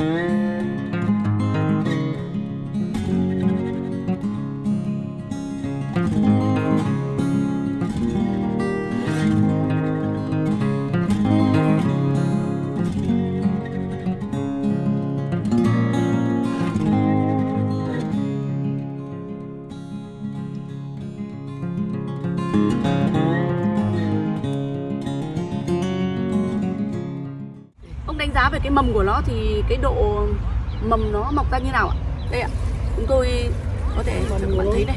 Ông cái mầm của nó thì cái độ mầm nó mọc ra như nào ạ? Đây ạ, chúng tôi có thể cho các bạn thấy đây.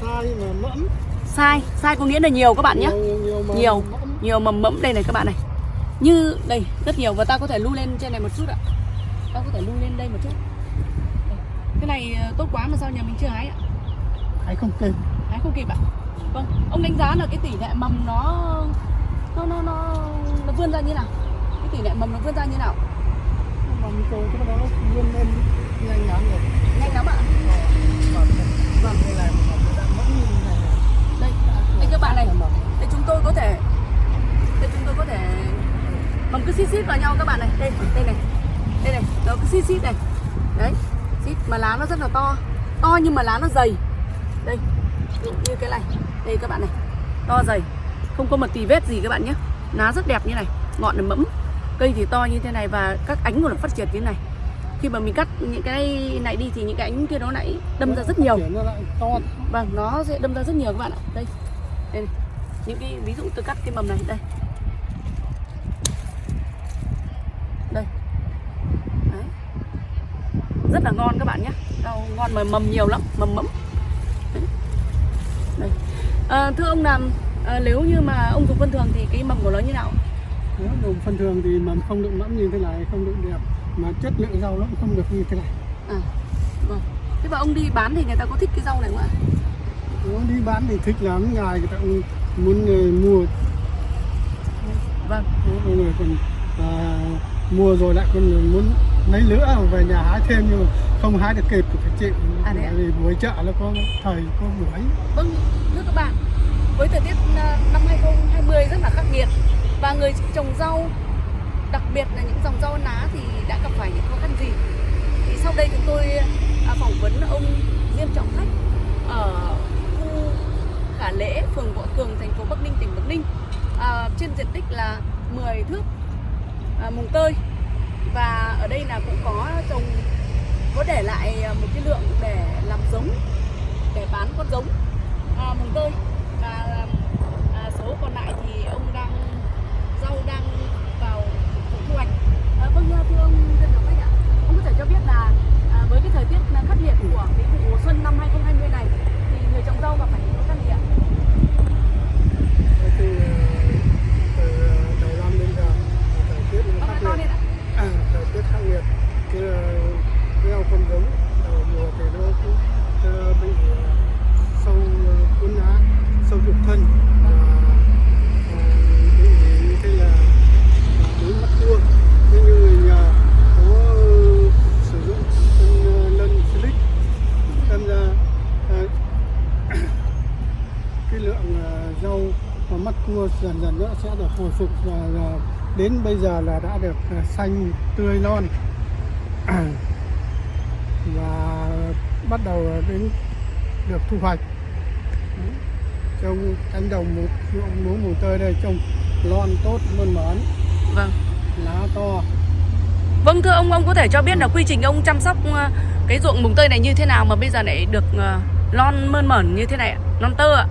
sai mà mẫm Sai, sai có nghĩa là nhiều các bạn nhé. nhiều nhiều, mà Nhiều. mẫm. Nhiều mầm mẫm đây này các bạn này. Như đây, rất nhiều và ta có thể lưu lên trên này một chút ạ. Ta có thể lưu lên đây một chút. Cái này ờ, tốt quá mà sao nhà mình chưa hái ạ? hay không kịp Hái không kịp ạ. Vâng, ông đánh giá là cái tỷ lệ mầm nó nó nó nó, nó vươn ra như nào? Cái tỷ lệ mầm nó vươn ra như nào? mình cầu cái đó vươn lên nhanh lắm rồi. Nhanh lắm ạ. vâng đây là. Đây, đây các bạn này. Mầm. Đây chúng tôi có thể Đây chúng tôi có thể Mầm cứ xít xít vào nhau các bạn này. Đây, đây này. Đây này, nó cứ xít xít này. Đấy, xít mà lá nó rất là to. To nhưng mà lá nó dày. Đây, như cái này. Đây các bạn này, to dày. Không có một tì vết gì các bạn nhé. Lá rất đẹp như này, ngọn là mẫm Cây thì to như thế này và các ánh của nó phát triển như thế này Khi mà mình cắt những cái này đi thì những cái ánh kia nó lại đâm ra rất nhiều Vâng, nó sẽ đâm ra rất nhiều các bạn ạ. Đây. Đây này. Những cái ví dụ tôi cắt cái mầm này đây. Đây. Đấy. Rất là ngon các bạn nhé. Rau ngon mà mầm nhiều lắm, mầm mẫm. Đấy. Đây. À, thưa ông làm à, nếu như mà ông dùng phân thường thì cái mầm của nó như nào? Nếu dùng phân thường thì mầm không được mẫm như thế này không được đẹp mà chất lượng rau nó cũng không được như thế này À. Vâng. Thế và ông đi bán thì người ta có thích cái rau này không ạ? nó đi bán thì thích lắm ngài người ta cũng muốn ờ, mua Vâng. Có người còn à, mua rồi lại còn muốn lấy nữa về nhà hái thêm nhưng mà không hái được kịp thì phải chịu À? Bởi vì buổi chợ nó có thời có buổi Vâng, thưa các bạn, với thời tiết à, năm 2020 rất là khắc nghiệt và người trồng rau, đặc biệt là những dòng rau ná thì đã gặp phải những khó khăn gì? Thì sau đây chúng tôi à, phỏng vấn ông Diêm Trọng Khách ở khu Khả Lễ, phường Võ Cường, thành phố Bắc Ninh, tỉnh Bắc Ninh. À, trên diện tích là 10 thước à, mùng tơi. Và ở đây là cũng có trồng có để lại à, một cái lượng để làm giống để bán con giống à, mùng tơi. Và à, số còn lại thì ông đang rau đang vào thu hoạch. À, vâng thưa ông dân đồng khách ạ. Ông có thể cho biết là à, với cái thời tiết khắc nghiệt của cái vụ xuân năm 2020 này thì người trồng rau gặp phải những khó khăn gì ạ? Thì ờ, từ đầu năm đến giờ thời tiết khắc nghiệt. à, thời tiết khắc nghiệt. Là gieo con giống đầu mùa thì nó cũng ờ, bị ờ, sâu ờ, cuốn lá sâu trục thân. Và cua dần dần nó sẽ được hồi phục và, đến bây giờ là đã được ờ, xanh tươi non. Và bắt đầu đến được thu hoạch. Trong cánh đồng một ruộng lúa mùa tơi đây trồng lon tốt mơn mởn. Vâng. Lá to. Vâng thưa ông, ông có thể cho biết là quy trình ông chăm sóc ờ, cái ruộng mùng tơi này như thế nào mà bây giờ lại được ờ, lon mơn mởn như thế này ạ? Non tơ ạ?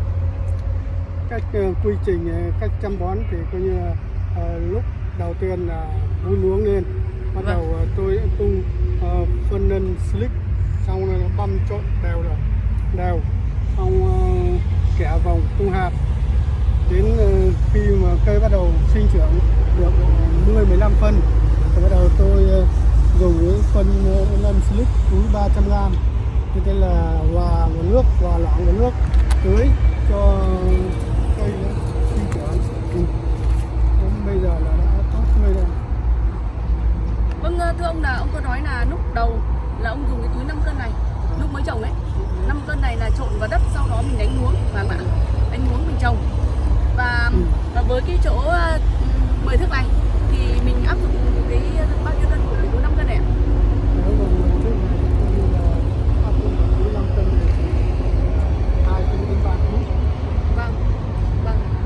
Cách ờ, quy trình ờ, cách chăm bón thì coi như ờ, lúc đầu tiên là vun uống lên. Bắt Vâng. đầu tôi tung ờ, phân nân slick xong rồi băm trộn đều rồi. Đều. Xong uh, kẻ vòng tung hạt. Đến ờ, khi mà cây bắt đầu sinh trưởng được 10 15 phân thì bắt đầu tôi ờ, dùng cái phân ờ, nân slick túi 300 g như thế là hòa vào nước hòa loãng vào nước tưới cho cây nó sinh trưởng. Đến bây giờ là đã tốt tươi rồi Vâng ờ, thưa ông là ông có nói là lúc đầu là ông dùng cái túi 5 cân này lúc mới trồng ấy 5 cân này là trộn vào đất sau đó mình đánh muống và bạn đánh muống mình trồng và, Ừ. và với cái chỗ ờ, 10 thước này thì mình áp dụng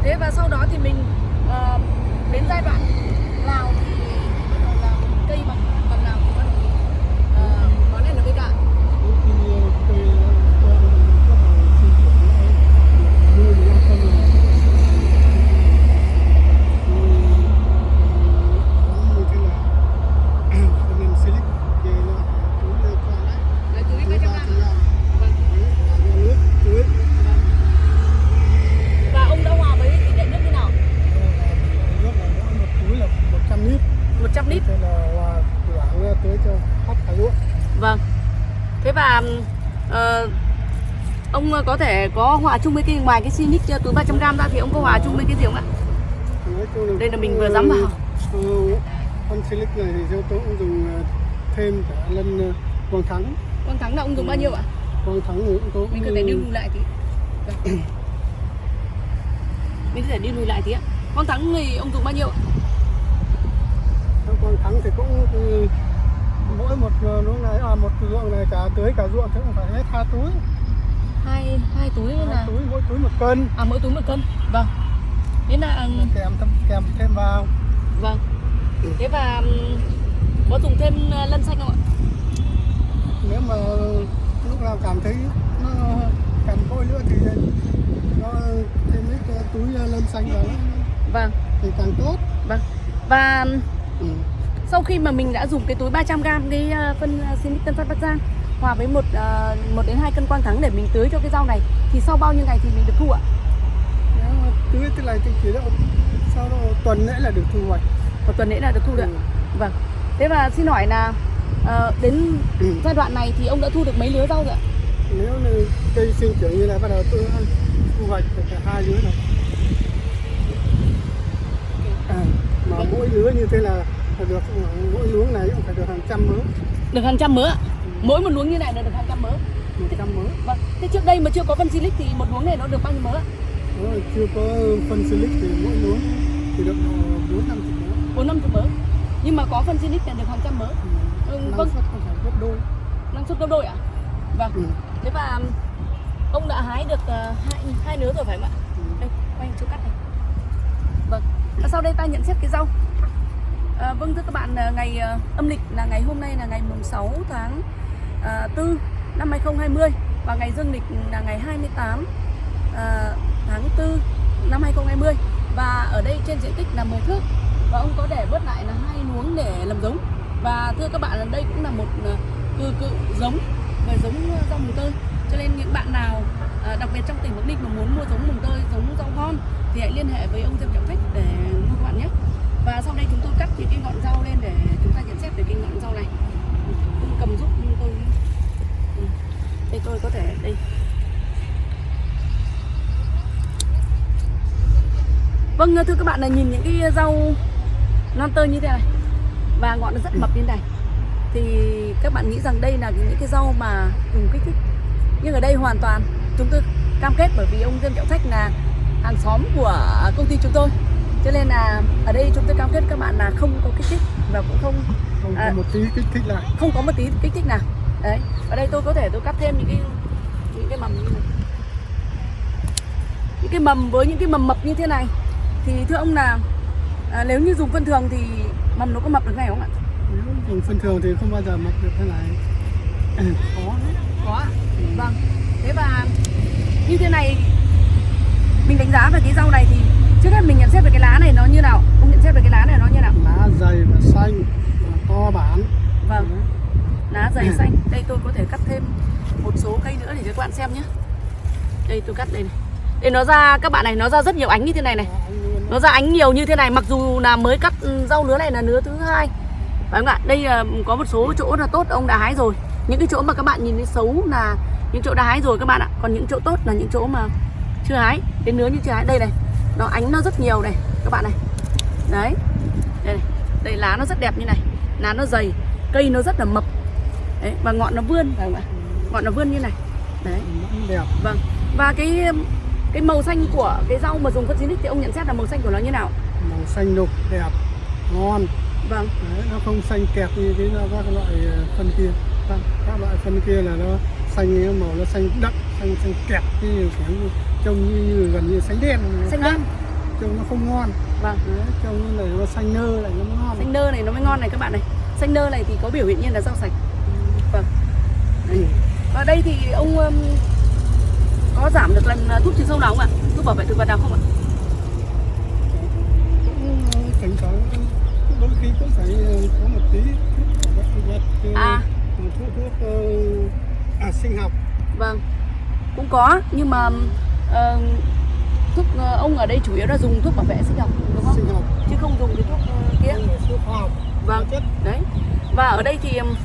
thế và sau đó thì mình ông có thể có hòa chung với cái ngoài cái Sinic túi 300g ra thì ông có hòa chung với cái gì không ạ? Đây là mình vừa dám vào. Ừ, con silic này thì theo tôi cũng dùng ờ, thêm cả lần ờ, quang thắng. Quang Thắng là ông dùng bao nhiêu ạ? Quang thắng thì cũng có. Mình có thể đi lùi lại tí. Vâng. Mình có thể đi lùi lại tí ạ. Quang Thắng thì ông dùng bao nhiêu ạ? Quang thắng thì cũng ừ, mỗi một ờ, luống này à một ruộng này cả tưới cả ruộng thì cũng phải hết hai túi. Hai hai túi Hai là túi mỗi túi một cân. à mỗi túi một cân. Vâng. Thế là kèm thâm kèm thêm vào. vâng. Thế và có dùng thêm ờ, lân xanh không ạ? nếu mà lúc nào cảm thấy nó cần vôi nữa thì nó thêm ít cái túi lân xanh vào Vâng. thì càng tốt Vâng. Và ừ. sau khi mà mình đã dùng cái túi 300g cái ờ, phân ờ, Sinic Tân Phát Bắc Giang hòa với một ờ, một đến hai cân quang thắng để mình tưới cho cái rau này thì sau bao nhiêu ngày thì mình được thu ạ? tưới thế này thì chỉ độ sau đó tuần lễ là được thu hoạch Một tuần lễ là được thu được. Ừ. Vâng. Thế và xin hỏi là ờ, đến Ừ. giai đoạn này thì ông đã thu được mấy lứa rau rồi ạ? nếu như cây sinh trưởng như này bắt đầu tôi thu hoạch được cả hai lứa rồi à, mà mỗi lứa như thế là là được mỗi luống này cũng phải được hàng trăm mớ Được hàng trăm mớ ạ. Mỗi một luống như này là được hàng trăm mớ. một trăm mớ Vâng. Thế trước đây mà chưa có phân Silic thì một luống này nó được bao nhiêu mớ ạ? Đó, chưa có phân silic thì mỗi luống thì được bốn năm chục mớ Bốn năm chục mớ. Nhưng mà có phân Silic là được hàng trăm mớ. Ừ, năng vâng. suất còn phải gấp đôi Năng suất gấp đôi ạ? Vâng. ừ. Thế và ông đã hái được ờ, hai hai nứa rồi phải không ạ? Ừ. Đây, quay chỗ cắt này. Vâng. Và sau đây ta nhận xét cái rau. À, vâng thưa các bạn, à, ngày à, âm lịch là ngày hôm nay là ngày mùng 6 tháng à, À, 4 năm 2020 và ngày dương lịch là ngày 28 à, tháng 4 năm 2020 và ở đây trên diện tích là 10 thước và ông có để bớt lại là hai luống để làm giống. Và thưa các bạn là đây cũng là một à, cư cự giống về giống rau mùng tơi. Cho nên những bạn nào đặc biệt trong tỉnh Bắc Ninh mà muốn mua giống mùng tơi, giống rau ngon thì hãy liên hệ với ông Diêm Trọng Khách để mua các bạn nhé. Và sau đây chúng tôi cắt những cái ngọn rau lên để chúng ta nhận xét về cái ngọn rau này. Ông cầm giúp tôi Ừ. đây tôi có thể đi. vâng thưa các bạn là nhìn những cái rau non tơ như thế này và ngọn nó rất mập như thế này thì các bạn nghĩ rằng đây là những cái rau mà dùng kích thích nhưng ở đây hoàn toàn chúng tôi cam kết bởi vì ông dân Trọng Khách là hàng xóm của công ty chúng tôi cho nên là ở đây chúng tôi cam kết các bạn là không có kích thích và cũng không không À. có một tí kích thích lại. không có một tí kích thích nào. Đấy ở đây tôi có thể tôi cắt thêm những cái những cái mầm như này. Những cái mầm với những cái mầm mập như thế này thì thưa ông là à, nếu như dùng phân thường thì mầm nó có mập được ngay không ạ? Nếu dùng phân thường thì không bao giờ mập được thế này. Ừ, lắm có ạ. Vâng. Thế và như thế này mình đánh giá về cái rau này thì trước hết mình nhận xét về cái lá này nó như nào? Ông nhận xét về cái lá này nó như nào? Lá dày và xanh và to bản. Vâng. Lá dày xanh. Đây tôi có thể cắt thêm một số cây nữa để cho các bạn xem nhé. Đây tôi cắt đây này. Đây nó ra các bạn này nó ra rất nhiều ánh như thế này này. Nó ra ánh nhiều như thế này mặc dù là mới cắt ừ, rau lứa này là lứa thứ hai. Phải không ạ? Đây là có một số chỗ là tốt ông đã hái rồi. Những cái chỗ mà các bạn nhìn thấy xấu là những chỗ đã hái rồi các bạn ạ. Còn những chỗ tốt là những chỗ mà chưa hái. Đến nứa như chưa hái. Đây này nó ánh nó rất nhiều này các bạn này. Đấy. Đây này. Đây lá nó rất đẹp như này. Lá nó dày cây nó rất là mập. Đấy và ngọn nó vươn phải không ạ? Ngọn nó vươn như này. Đấy. Đẹp. Vâng. Và cái cái màu xanh của cái rau mà dùng phân thì ông nhận xét là màu xanh của nó như nào? màu xanh đục đẹp ngon. Vâng. Đấy, nó không xanh kẹt như cái các loại ờ, phân kia. Vâng. các loại phân kia là nó xanh màu nó xanh đậm xanh xanh kẹt như kiểu trông như, như gần như xanh đen Xanh đen. trông nó không ngon Vâng. Đấy, trông này nó xanh nơ này nó mới ngon Xanh nơ này nó mới ngon này các bạn này. Xanh nơ này thì có biểu hiện như là rau sạch. Vâng. Đấy. Và đây thì ông um, có giảm được lần uh, thuốc trừ sâu nào không ạ? Thuốc bảo vệ thực vật nào không ạ? cũng thỉnh thoảng đôi khi cũng phải ờ, có một tí thuốc bảo vệ thực vật ờ, À. thuốc thuốc ờ, à, sinh học Vâng. Cũng có nhưng mà ờ, thuốc ờ, ông ở đây chủ yếu là dùng thuốc bảo vệ sinh học đúng không? sinh học. Chứ không dùng cái thuốc ờ, kia. phải thuốc hóa học. Vâng chất. đấy. Và ở đây thì um,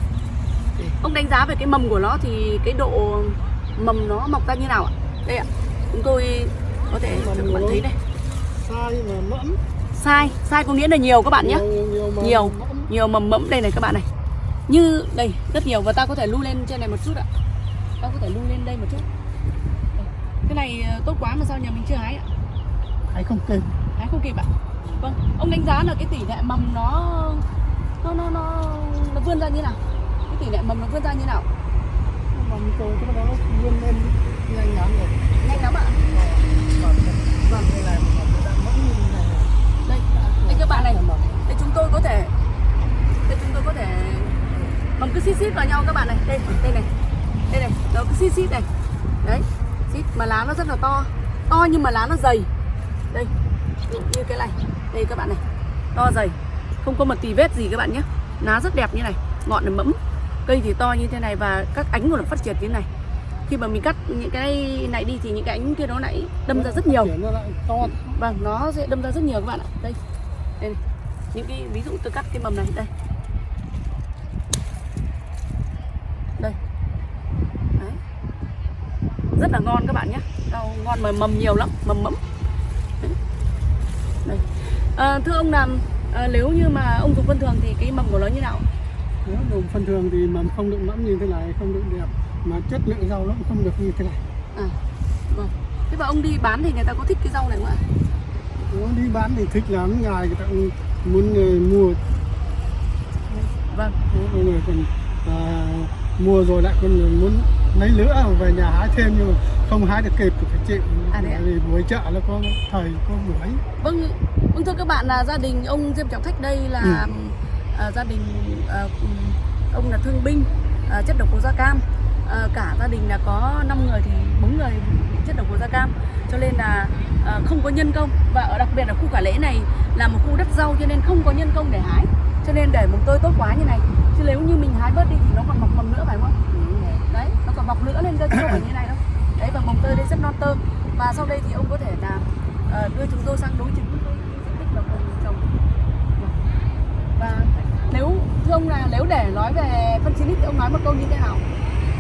ông đánh giá về cái mầm của nó thì cái độ mầm nó mọc ra như nào ạ? Đây ạ chúng tôi có thể cho các bạn thấy đây. sai mà mẫm. Sai sai có nghĩa là nhiều các bạn nhé. Nhiều nhiều, mà Nhiều. mẫm. nhiều mầm mẫm đây này các bạn này. Như đây rất nhiều. Và ta có thể lưu lên trên này một chút ạ. Ta có thể lưu lên đây một chút. Cái này ờ, tốt quá mà sao nhà mình chưa hái ạ? Hay không kịp hái không kịp ạ. Vâng ông đánh giá là cái tỷ lệ mầm nó nó nó nó, nó vươn ra như nào? Cái tỷ lệ mầm nó vươn ra như nào? Mầm rồi cái đó nó vươn lên nhanh lắm rồi. Nhanh lắm ạ. Thế này. Đây đây các bạn này. Là đây chúng tôi có thể đây chúng tôi có thể mầm cứ xít xít vào nhau các bạn này. Đây đây này. Đây này nó cứ xít xít này. Đấy xít mà lá nó rất là to to nhưng mà lá nó dày đây như cái này đây các bạn này to dày không có một tì vết gì các bạn nhé lá rất đẹp như này ngọn là mẫm cây thì to như thế này và các ánh của nó phát triển như thế này khi mà mình cắt những cái này đi thì những cái ánh kia nó lại đâm ra rất nhiều Vâng, nó sẽ đâm ra rất nhiều các bạn ạ. Đây. Đây này. Những cái ví dụ tôi cắt cái mầm này. Đây. Đấy. Rất là ngon các bạn nhé. Rau ngon mà mầm nhiều lắm, mầm mẫm. Đây. À, thưa ông làm à, nếu như mà ông dùng phân thường thì cái mầm của nó như nào? nếu dùng phân thường thì mầm không được mẫm như thế này không được đẹp mà chất lượng rau nó cũng không được như thế này À. Vâng. Thế và ông đi bán thì người ta có thích cái rau này không ạ? nó đi bán thì thích lắm ngài người ta cũng muốn ờ, mua Vâng. mọi người còn à, mua rồi lại còn muốn lấy nữa về nhà hái thêm nhưng mà không hái được kịp thì phải chịu. À, vì buổi chợ nó có thời có buổi. Vâng, vâng thưa các bạn là gia đình ông Diêm Trọng Thách đây là à, gia đình à, ông là thương binh à, chất độc màu da cam. À, cả gia đình là có 5 người thì bốn người bị chất độc màu da cam. Cho nên là à, không có nhân công. Và ở đặc biệt là khu cả lễ này là một khu đất rau cho nên không có nhân công để hái. Cho nên để mồng tơi tốt quá như này chứ nếu như mình hái bớt đi thì nó còn mọc mầm nữa phải không? Đấy nó còn mọc nữa lên không phải như này đâu đấy và mồng tơi đây rất non tơ và sau đây thì ông có thể là uh, đưa chúng tôi sang đối chứng với diện tích mà ông trồng. Và nếu thưa ông là nếu để nói về phân xinic thì ông nói một câu như thế nào?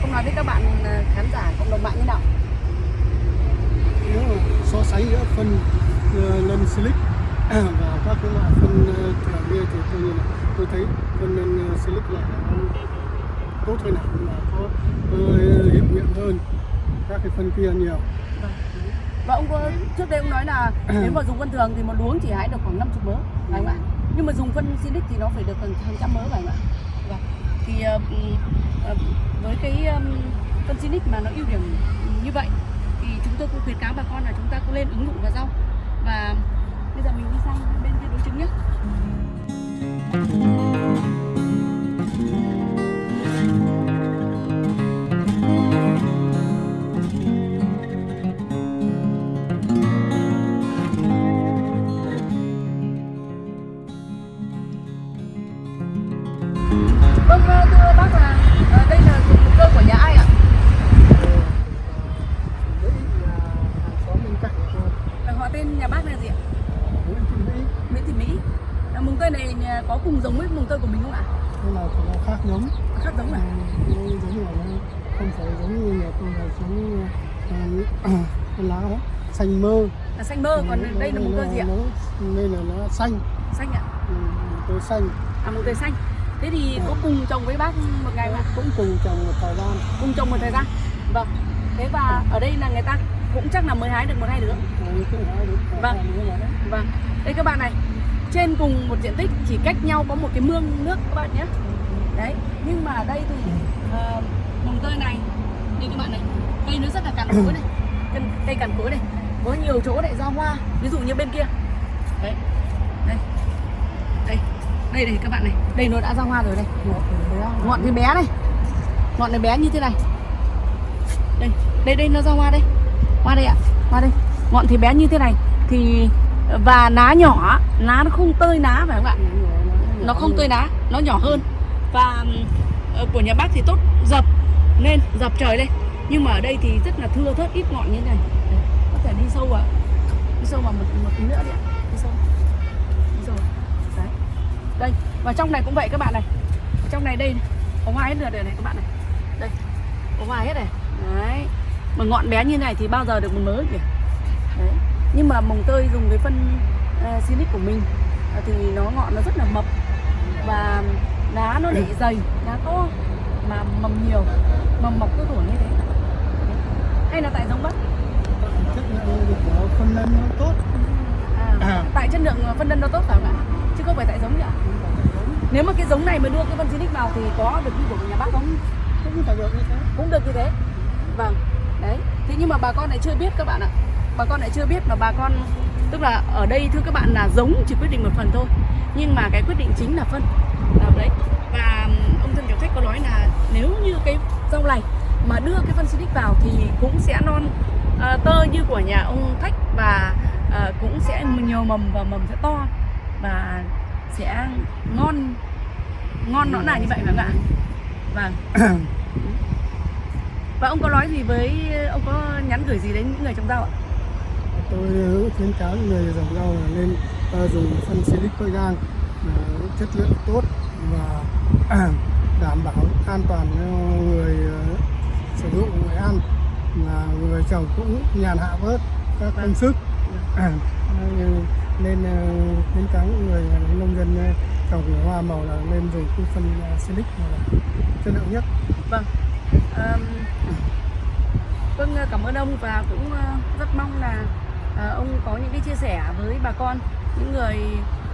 Ông nói với các bạn ờ, khán giả cộng đồng mạng như nào? Nếu so sánh giữa phân uh, lân silic và các cái loại phân uh, thường thì tôi nhìn tôi thấy phân lân silic là tốt hơn nào là có uh, hiệu nghiệm hơn các cái phân kia nhiều. Và ông có trước đây ông nói là nếu mà dùng phân thường thì một luống chỉ hái được khoảng 50 mớ phải không ạ? Nhưng mà dùng phân xinic thì nó phải được gần hàng trăm mớ phải không ạ? Vâng. thì ờ, ờ, với cái um, phân xinic mà nó ưu điểm như vậy thì chúng tôi cũng khuyến cáo bà con là chúng ta cũng lên ứng dụng vào rau. Và bây giờ mình đi sang bên kia đối chứng nhé. Vâng, xanh mơ Là xanh mơ, còn Nó- đây là mùng tơi gì ạ? đây là nó xanh Xanh ạ. ừ, tôi xanh À mùng tơi xanh. Thế thì có cùng trồng với bác một ngày ạ? cũng cùng trồng một thời gian Cùng trồng một thời gian. Vâng. Thế và ở đây là người ta cũng chắc là mới hái được một hai đứa. thời Vâng. Vâng. Đây các bạn này. Trên cùng một diện tích chỉ cách nhau có một cái mương nước các bạn nhé. Đấy. Nhưng mà ở đây thì uh, mùng tơi này như các bạn này, cây nó rất là cằn cỗi này. Cây, cây cằn cỗi này. Có nhiều chỗ lại ra hoa. Ví dụ như bên kia. Đấy. Đây. Đây. Đây này các bạn này. Đây nó đã ra hoa rồi đây. Ngọn thì bé này. Ngọn này bé như thế này. Đây, đây đây nó ra hoa đây. Hoa đây ạ. Hoa đây. Ngọn thì bé như thế này thì và lá nhỏ, lá nó không tơi lá phải không ạ? Nó không tơi lá, nó nhỏ hơn. Và ờ, của nhà bác thì tốt dập lên, dập trời đây. Nhưng mà ở đây thì rất là thưa thớt ít ngọn như thế này. Đi sâu à? Đi sâu vào một một tí nữa đi ạ. Đi sâu. Đi sâu. Đấy. Đây, và trong này cũng vậy các bạn này. Trong này đây có hoa hết rồi này các bạn này. Đây có hoa hết này. Đấy. Mà ngọn bé như này thì bao giờ được một mớ kìa đấy. Nhưng mà mồng tơi dùng cái phân uh, silic của mình uh, thì nó ngọn nó rất là mập. Và lá nó lại dày lá to mà mầm nhiều. Mầm mọc cứ tuổi như thế. Hay là tại giống bắc chất lượng của phân nân nó tốt. À, À. tại chất lượng phân nân nó tốt phải không ạ? Chứ không phải tại giống nhỉ? Nếu mà cái giống này mà đưa cái phân silic vào thì có được như của nhà bác không? Cũng phải được như thế. Cũng được như thế. Vâng đấy. Thế nhưng mà bà con lại chưa biết các bạn ạ. Bà con lại chưa biết mà bà con tức là ở đây thưa các bạn là giống chỉ quyết định một phần thôi. Nhưng mà cái quyết định chính là phân. À, đấy. Và ông dân tiểu khách có nói là nếu như cái rau này mà đưa cái phân silic vào thì cũng sẽ non à, tơ như của nhà ông khách và à, cũng sẽ nhiều mầm và mầm sẽ to và sẽ ngon ngon nó là như vậy không ạ? Vâng. Và ông có nói gì với ông có nhắn gửi gì đến những người trồng rau ạ? tôi khuyến cáo người trồng rau là nên ờ, dùng phân silic phơi gang ờ, chất lượng tốt và đảm bảo an toàn cho người ờ, sử dụng người ăn mà người trồng cũng nhàn hạ bớt các công sức À, nên ờ, khuyến cáo người nông dân ờ, trồng hoa màu là nên dùng cái phân ờ, silic là chất lượng nhất Vâng. Ờm, vâng cảm ơn ông và cũng rất mong là ông có những cái chia sẻ với bà con những người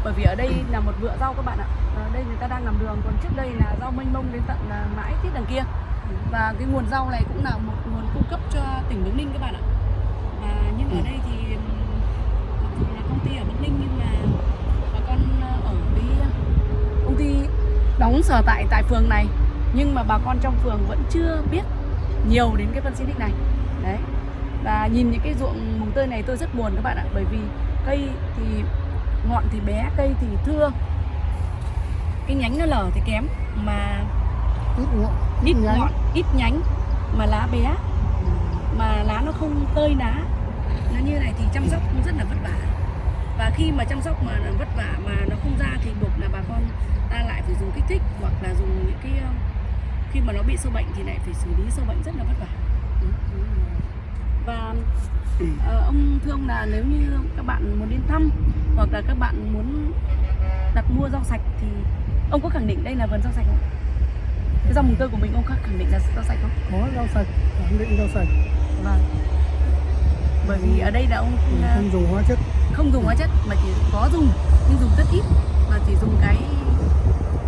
bởi vì ở đây là một vựa rau các bạn ạ. Ở đây người ta đang làm đường còn trước đây là rau mênh mông đến tận là mãi tít đằng kia. Và cái nguồn rau này cũng là một nguồn cung cấp cho tỉnh Bắc Ninh các bạn ạ. Và nhưng ở đây thì mặc dù là công ty ở Bắc Ninh nhưng mà bà con ờ, ở cái công ty đóng sở tại tại phường này. Nhưng mà bà con trong phường vẫn chưa biết nhiều đến cái phân xinic này. Đấy. Và nhìn những cái ruộng mùng tơi này tôi rất buồn các bạn ạ. Bởi vì cây thì ngọn thì bé cây thì thưa. Cái nhánh nó lở thì kém. Mà ít ngọn ít nhánh. ngọn ít nhánh mà lá bé. Mà lá nó không tơi lá nó như này thì chăm sóc cũng rất là vất vả. Và khi mà chăm sóc mà vất vả mà nó không ra thì buộc là bà con ta lại phải dùng kích thích hoặc là dùng những cái ờ, khi mà nó bị sâu bệnh thì lại phải xử lý sâu bệnh rất là vất vả. Và ờ, ông thưa ông là nếu như các bạn muốn đến thăm hoặc là các bạn muốn đặt mua rau sạch thì ông có khẳng định đây là vườn rau sạch không cái rau mùng tơi của mình ông khẳng định là rau sạch không? Có rau sạch khẳng định rau sạch. Vâng. Bởi vì ở đây là ông ờ, không dùng hóa chất. không dùng hóa chất mà chỉ có dùng nhưng dùng rất ít và chỉ dùng cái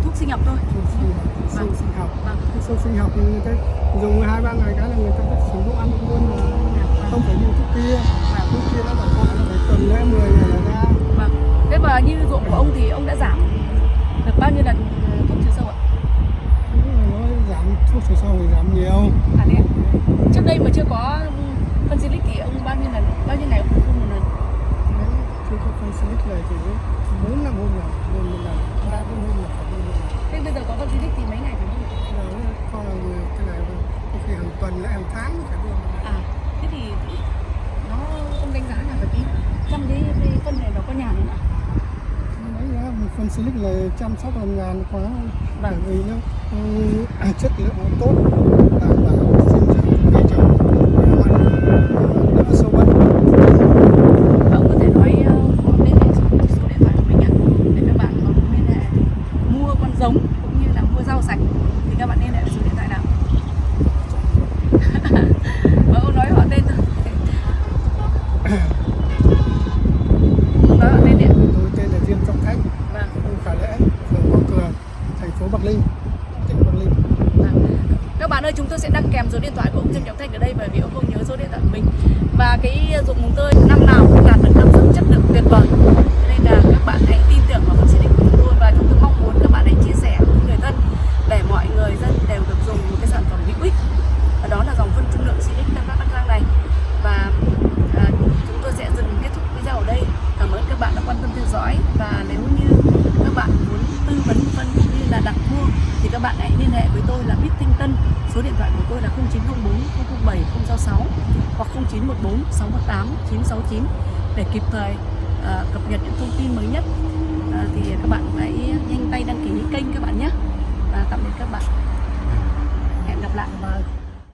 thuốc sinh học thôi. Thuốc sinh học. Vâng. sinh học. Vâng. Sâu sinh học người ta dùng hai ba ngày cái là người ta có sử dụng ăn luôn mà. Không phải dùng thuốc kia. Vâng. Thuốc kia nó bảo họ phải tuần lễ 10 ngày là ra. Vâng. Thế mà như ruộng của ông thì ông đã giảm được bao nhiêu lần ờ, thuốc trừ sâu ạ Đúng rồi, nó giảm thuốc trừ sâu thì giảm nhiều. À thế trước đây mà chưa có phân xịt thì ông bao nhiêu lần bao nhiêu ngày ông phun một lần? Đấy, chưa có phân silic này thì bốn năm hôm là phun một lần ba bốn hôm là phải lần. Thế bây giờ có phân xịt thì mấy ngày phải giờ nó coi là người- cái này có khi hàng tuần lại hàng tháng phải lần. à thế thì nó ông đánh giá là cái trong cái, cái phân này nó có nhàn không ạ? Phân silic là chăm sóc làm ngàn quá. Vâng. bởi vì nó À, chất lượng tốt đảm bảo sinh trưởng